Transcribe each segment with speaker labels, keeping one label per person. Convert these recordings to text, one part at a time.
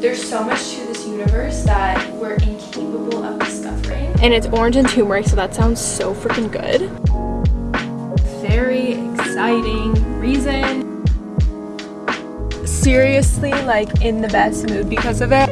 Speaker 1: There's so much to this universe that we're incapable of discovering.
Speaker 2: And it's orange and turmeric, so that sounds so freaking good.
Speaker 1: Very exciting reason.
Speaker 2: Seriously, like in the best mood because of it.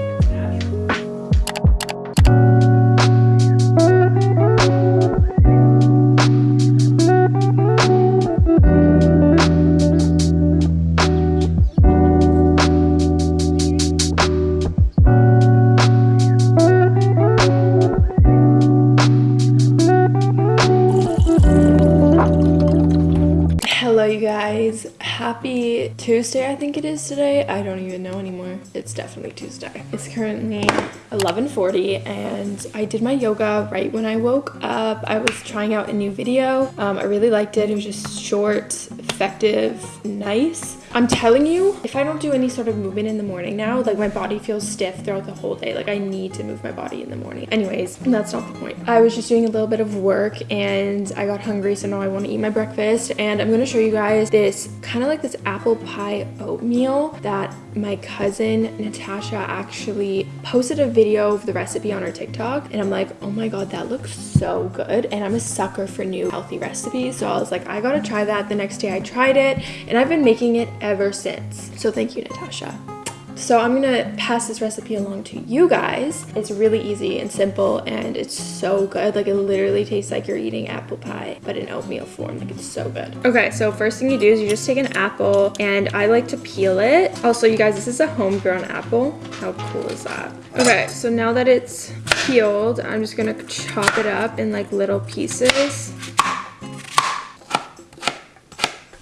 Speaker 2: Tuesday, I think it is today. I don't even know anymore. It's definitely Tuesday. It's currently 11.40 and I did my yoga right when I woke up. I was trying out a new video. Um, I really liked it. It was just short, effective, nice. I'm telling you, if I don't do any sort of movement in the morning now, like my body feels stiff throughout the whole day. Like I need to move my body in the morning. Anyways, that's not the point. I was just doing a little bit of work and I got hungry, so now I want to eat my breakfast. And I'm gonna show you guys this kind of like this apple pie oatmeal that my cousin Natasha actually posted a video of the recipe on her TikTok. And I'm like, oh my God, that looks so good. And I'm a sucker for new healthy recipes. So I was like, I gotta try that. The next day I tried it and I've been making it ever since. So thank you, Natasha. So I'm gonna pass this recipe along to you guys. It's really easy and simple and it's so good. Like it literally tastes like you're eating apple pie, but in oatmeal form. Like it's so good. Okay, so first thing you do is you just take an apple and I like to peel it. Also, you guys, this is a homegrown apple. How cool is that? Okay, so now that it's peeled, I'm just gonna chop it up in like little pieces.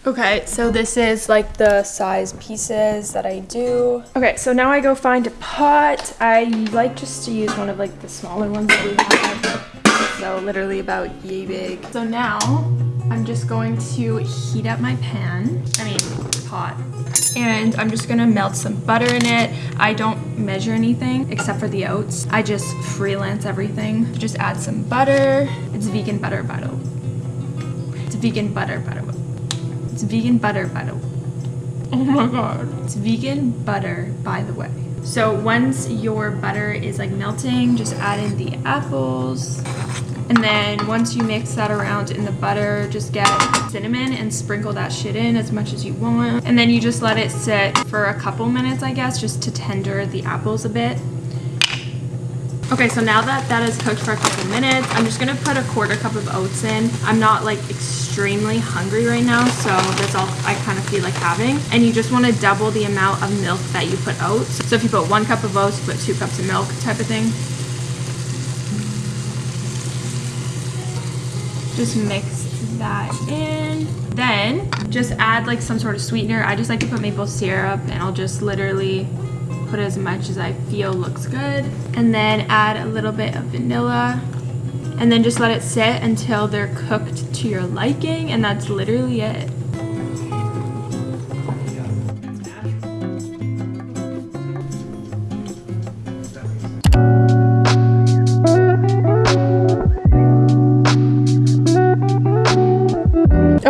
Speaker 2: Okay, so this is like the size pieces that I do. Okay, so now I go find a pot. I like just to use one of like the smaller ones that we have. So literally about yay big. So now I'm just going to heat up my pan, I mean pot. And I'm just gonna melt some butter in it. I don't measure anything except for the oats. I just freelance everything. Just add some butter. It's vegan butter, butter. It's vegan butter, butter. It's vegan butter, by the way. Oh my god. It's vegan butter, by the way. So once your butter is like melting, just add in the apples. And then once you mix that around in the butter, just get cinnamon and sprinkle that shit in as much as you want. And then you just let it sit for a couple minutes, I guess, just to tender the apples a bit. Okay, so now that that is cooked for a couple minutes, I'm just gonna put a quarter cup of oats in. I'm not like extremely hungry right now, so that's all I kind of feel like having. And you just wanna double the amount of milk that you put oats. So if you put one cup of oats, put two cups of milk type of thing. Just mix that in. Then just add like some sort of sweetener. I just like to put maple syrup and I'll just literally put as much as I feel looks good. And then add a little bit of vanilla and then just let it sit until they're cooked to your liking and that's literally it.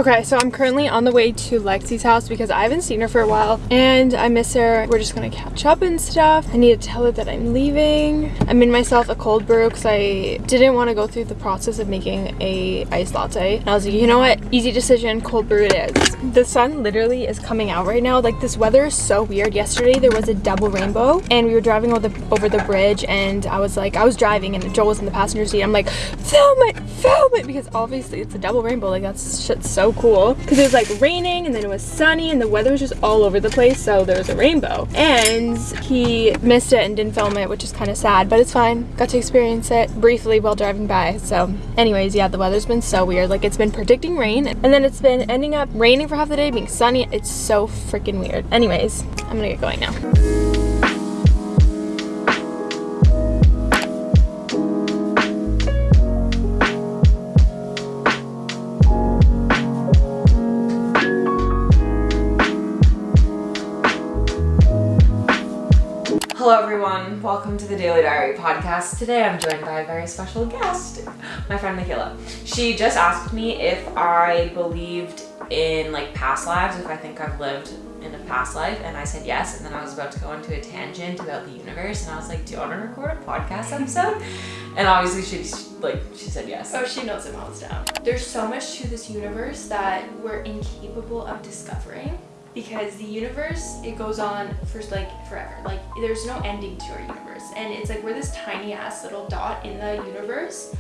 Speaker 2: Okay, so I'm currently on the way to Lexi's house because I haven't seen her for a while and I miss her. We're just gonna catch up and stuff. I need to tell her that I'm leaving. I made myself a cold brew because I didn't want to go through the process of making a iced latte. And I was like, you know what? Easy decision, cold brew it is. The sun literally is coming out right now. Like this weather is so weird. Yesterday there was a double rainbow and we were driving over the, over the bridge and I was like, I was driving and Joel was in the passenger seat. I'm like, film it, film it because obviously it's a double rainbow. Like that's shit's so cool. Because it was like raining and then it was sunny and the weather was just all over the place so there was a rainbow. And he missed it and didn't film it which is kind of sad but it's fine. Got to experience it briefly while driving by so. Anyways yeah the weather's been so weird. Like it's been predicting rain and then it's been ending up raining for half the day being sunny. It's so freaking weird. Anyways I'm gonna get going now
Speaker 3: welcome to the Daily Diary podcast. Today I'm joined by a very special guest, my friend Michaela. She just asked me if I believed in like past lives, if I think I've lived in a past life? And I said yes. And then I was about to go into a tangent about the universe. And I was like, do you want to record a podcast episode? and obviously she, like, she said yes.
Speaker 1: Oh, she knows it melts down. There's so much to this universe that we're incapable of discovering because the universe it goes on for like forever. Like there's no ending to our universe. And it's like we're this tiny ass little dot in the universe.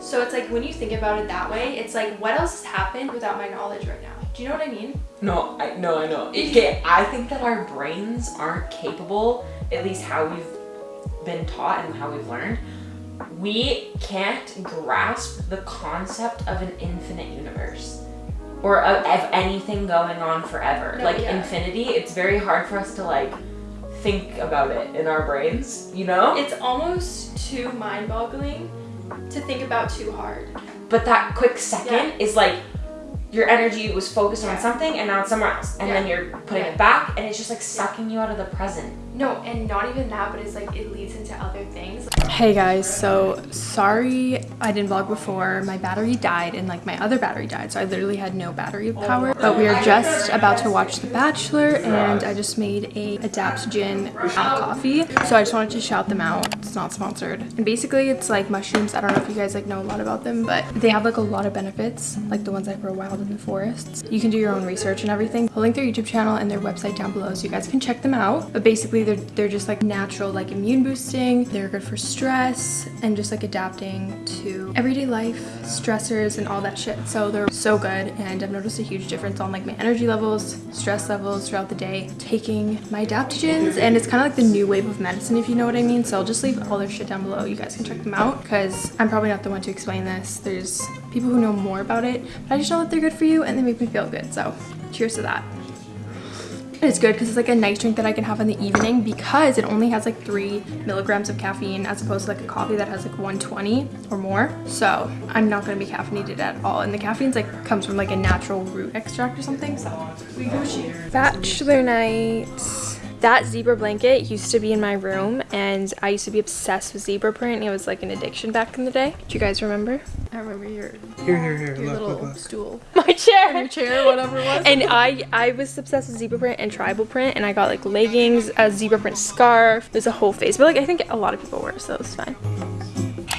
Speaker 1: So it's like when you think about it that way it's like what else has happened without my knowledge right now? Do you know what i mean?
Speaker 3: No, I no, I know. Okay, I think that our brains aren't capable, at least how we've been taught and how we've learned. We can't grasp the concept of an infinite universe or of, of anything going on forever.
Speaker 1: No,
Speaker 3: like
Speaker 1: yeah.
Speaker 3: infinity, it's very hard for us to like think about it in our brains, you know?
Speaker 1: it's almost too mind-boggling to think about too hard
Speaker 3: But that quick second
Speaker 1: Yeah.
Speaker 3: is like your energy was focused on something and now it's somewhere else. And then you're putting
Speaker 1: Yeah.
Speaker 3: it back and it's just like sucking you out of the present.
Speaker 1: No and not even that but it's like it leads into other things
Speaker 2: Hey guys, so sorry I didn't vlog before. My battery died and like my other battery died, so I literally had no battery oh, power. But we are just about to watch The Bachelor and I just made a adaptogen coffee. So I just wanted to shout them out. It's not sponsored. And basically it's like mushrooms. I don't know if you guys like know a lot about them, but they have like a lot of benefits, like the ones that grow wild in the forests. You can do your own research and everything. I'll link their YouTube channel and their website down below so you guys can check them out. But basically they're they're just like natural like immune boosting. They're good for stress and just like adapting to everyday life stressors and all that shit. So they're so good and I've noticed a huge difference on like my energy levels, stress levels throughout the day taking my adaptogens and it's kind of like the new wave of medicine if you know what I mean. So I'll just leave all their shit down below. You guys can check them out because I'm probably not the one to explain this. There's people who know more about it, but I just know that they're good for you and they make me feel good. So cheers to that. It's good because it's like a nice drink that I can have in the evening because it only has like three milligrams of caffeine as opposed to like a coffee that has like 120 or more. So I'm not gonna be caffeinated at all. And the caffeine's like comes from like a natural root extract or something. So we Gucci. Bachelor night. That zebra blanket used to be in my room and I used to be obsessed with zebra print. It was like an addiction back in the day. Do you guys remember? I remember your,
Speaker 4: Here, here, here.
Speaker 2: your
Speaker 4: Look,
Speaker 2: little
Speaker 4: look, look.
Speaker 2: stool. My chair. Your chair, whatever it was. And
Speaker 4: and
Speaker 2: I I was obsessed with zebra print and tribal print, and I got like leggings, a zebra print scarf. There's a whole face, but like I think a lot of people wear, so it's fine.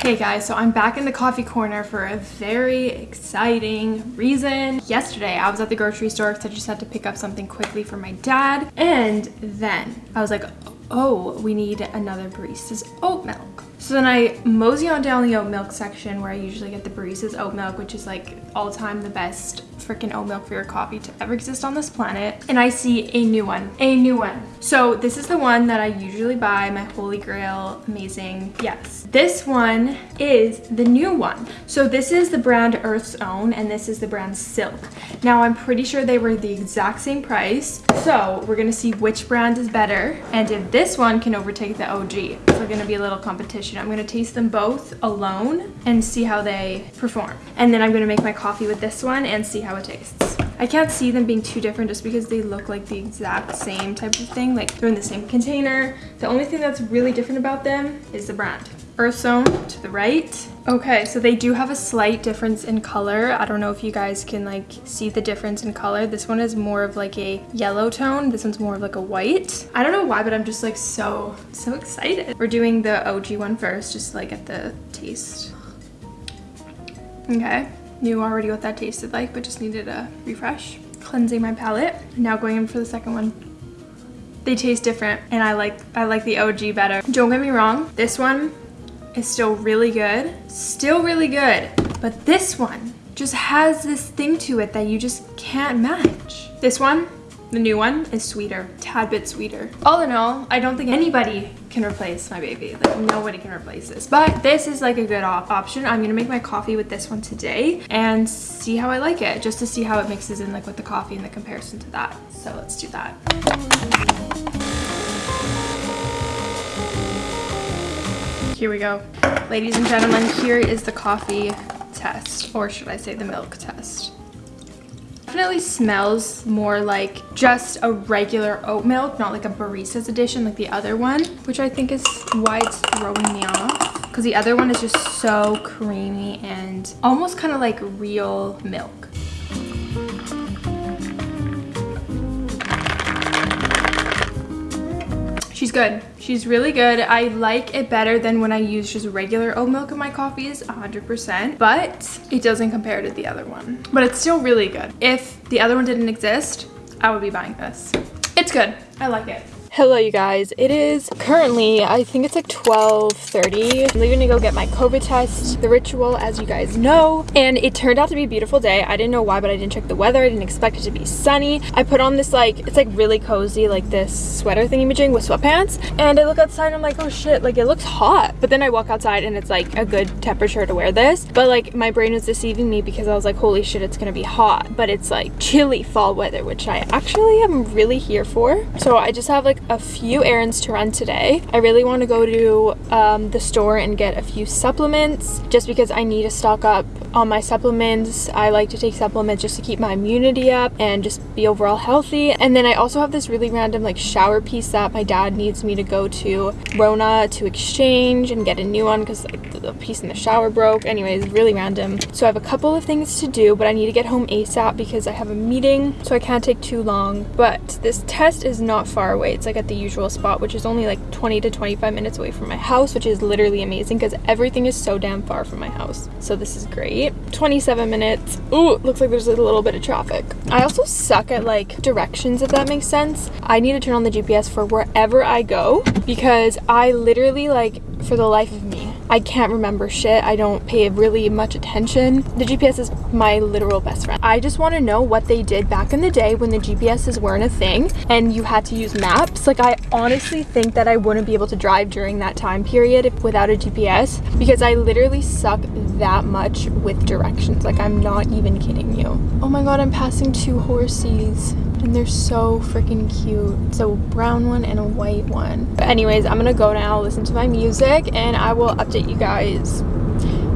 Speaker 2: Hey guys, so I'm back in the coffee corner for a very exciting reason. Yesterday, I was at the grocery store because I just had to pick up something quickly for my dad, and then I was like, oh, we need another barista's oat milk. So then I mosey on down the oat milk section where I usually get the barista's oat milk, which is like all time the best freaking oat milk for your coffee to ever exist on this planet. And I see a new one, a new one. So this is the one that I usually buy, my holy grail, amazing. Yes, this one is the new one. So this is the brand Earth's Own and this is the brand Silk. Now I'm pretty sure they were the exact same price. So we're gonna see which brand is better and if this one can overtake the OG. So we're gonna be a little competition. I'm gonna taste them both alone and see how they perform. And then I'm gonna make my coffee with this one and see how it tastes. I can't see them being too different just because they look like the exact same type of thing. Like they're in the same container. The only thing that's really different about them is the brand. Earth's Own to the right. Okay, so they do have a slight difference in color. I don't know if you guys can like see the difference in color. This one is more of like a yellow tone. This one's more of like a white. I don't know why, but I'm just like so, so excited. We're doing the OG one first, just like at the taste. Okay, knew already what that tasted like, but just needed a refresh. Cleansing my palate. Now going in for the second one. They taste different and I like I like the OG better. Don't get me wrong, this one is still really good. Still really good. But this one just has this thing to it that you just can't match. This one, the new one, is sweeter. Tad bit sweeter. All in all, I don't think anybody can replace my baby. Like nobody can replace this. But this is like a good op option. I'm gonna make my coffee with this one today and see how I like it. Just to see how it mixes in like with the coffee and the comparison to that. So let's do that. Here we go. Ladies and gentlemen, here is the coffee test, or should I say the milk test. Definitely smells more like just a regular oat milk, not like a barista's edition like the other one, which I think is why it's throwing me off. Because the other one is just so creamy and almost kind of like real milk. She's good. She's really good. I like it better than when I use just regular oat milk in my coffees, 100%, but it doesn't compare to the other one. But it's still really good. If the other one didn't exist, I would be buying this. It's good. I like it. Hello you guys, it is currently, I think it's like 12.30. I'm leaving to go get my COVID test, the ritual as you guys know, and it turned out to be a beautiful day. I didn't know why, but I didn't check the weather. I didn't expect it to be sunny. I put on this like, it's like really cozy, like this sweater thing imaging with sweatpants, and I look outside and I'm like, oh shit, like it looks hot. But then I walk outside and it's like a good temperature to wear this, but like my brain was deceiving me because I was like, holy shit, it's gonna be hot, but it's like chilly fall weather, which I actually am really here for. So I just have like a few errands to run today. I really want to go to um, the store and get a few supplements just because I need to stock up on my supplements. I like to take supplements just to keep my immunity up and just be overall healthy. And then I also have this really random like shower piece that my dad needs me to go to Rona to exchange and get a new one because like, the piece in the shower broke. Anyways, really random. So I have a couple of things to do, but I need to get home ASAP because I have a meeting, so I can't take too long. But this test is not far away. It's like at the usual spot, which is only like 20 to 25 minutes away from my house, which is literally amazing because everything is so damn far from my house. So this is great. 27 minutes. Ooh, looks like there's a little bit of traffic. I also suck at like directions, if that makes sense. I need to turn on the GPS for wherever I go because I literally like for the life of me. I can't remember shit. I don't pay really much attention. The GPS is my literal best friend. I just want to know what they did back in the day when the GPSs weren't a thing and you had to use maps. Like I honestly think that I wouldn't be able to drive during that time period without a GPS because I literally suck that much with directions. Like I'm not even kidding you. Oh my god, I'm passing two horses and they're so freaking cute. So brown one and a white one. But anyways, I'm gonna go now, listen to my music, and I will update you guys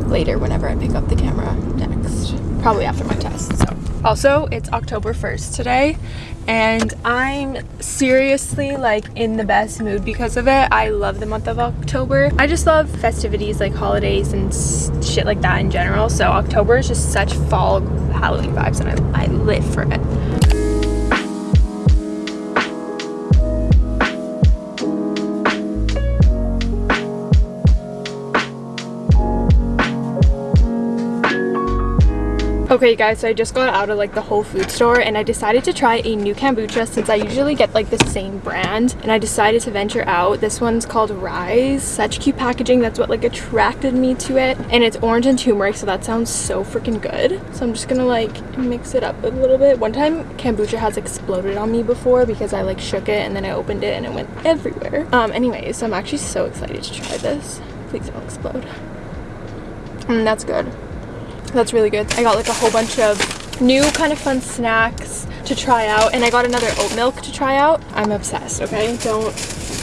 Speaker 2: later whenever I pick up the camera next. Probably after my test, so. Also, it's October 1st today, and I'm seriously like in the best mood because of it. I love the month of October. I just love festivities like holidays and shit like that in general. So October is just such fall Halloween vibes and I, I live for it. Okay guys, so I just got out of like the Whole Food store and I decided to try a new kombucha since I usually get like the same brand and I decided to venture out. This one's called Rise. Such cute packaging. That's what like attracted me to it. And it's orange and turmeric so that sounds so freaking good. So I'm just gonna like mix it up a little bit. One time kombucha has exploded on me before because I like shook it and then I opened it and it went everywhere. Um anyways, so I'm actually so excited to try this. Please don't explode. Mm, that's good. That's really good. I got like a whole bunch of new kind of fun snacks to try out and I got another oat milk to try out. I'm obsessed, okay? Don't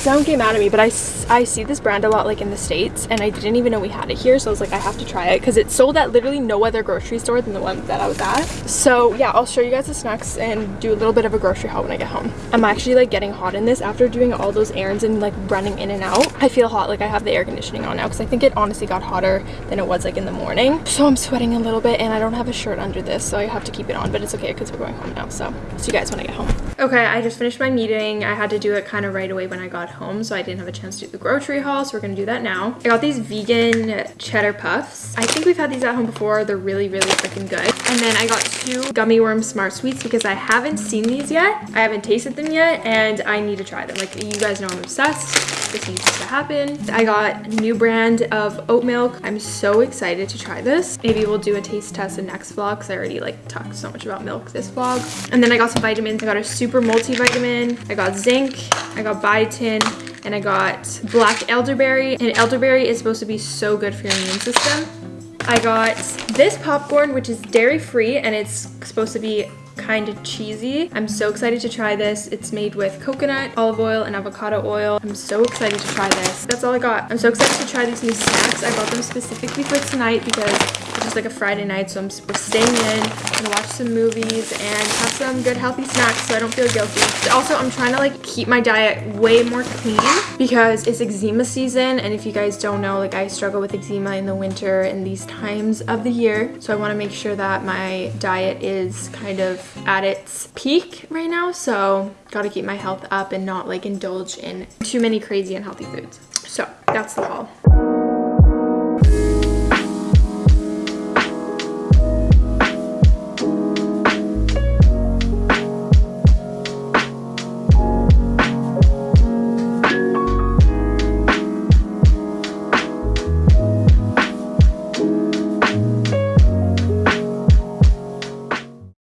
Speaker 2: don't get mad at me, but I, I see this brand a lot like in the States and I didn't even know we had it here. So I was like, I have to try it because it's sold at literally no other grocery store than the one that I was at. So yeah, I'll show you guys the snacks and do a little bit of a grocery haul when I get home. I'm actually like getting hot in this after doing all those errands and like running in and out. I feel hot, like I have the air conditioning on now because I think it honestly got hotter than it was like in the morning. So I'm sweating a little bit and I don't have a shirt under this. So I have to keep it on, but it's okay because we're going home now. So see you guys when I get home. Okay, I just finished my meeting. I had to do it kind of right away when I got home, so I didn't have a chance to do the grocery haul, so we're gonna do that now. I got these vegan cheddar puffs. I think we've had these at home before. They're really, really freaking good. And then I got two gummy worm smart sweets because I haven't seen these yet. I haven't tasted them yet, and I need to try them. Like, you guys know I'm obsessed. This needs to happen. I got a new brand of oat milk. I'm so excited to try this. Maybe we'll do a taste test in next vlog because I already like talked so much about milk this vlog. And then I got some vitamins. I got a super multivitamin. I got zinc. I got biotin and I got black elderberry. And elderberry is supposed to be so good for your immune system. I got this popcorn, which is dairy free and it's supposed to be kind of cheesy. I'm so excited to try this. It's made with coconut, olive oil, and avocado oil. I'm so excited to try this. That's all I got. I'm so excited to try these new snacks. I got them specifically for tonight because is like a Friday night. So I'm we're staying in, gonna watch some movies and have some good healthy snacks so I don't feel guilty. Also, I'm trying to like keep my diet way more clean because it's eczema season. And if you guys don't know, like I struggle with eczema in the winter in these times of the year. So I wanna make sure that my diet is kind of at its peak right now. So gotta keep my health up and not like indulge in too many crazy unhealthy foods. So that's the haul.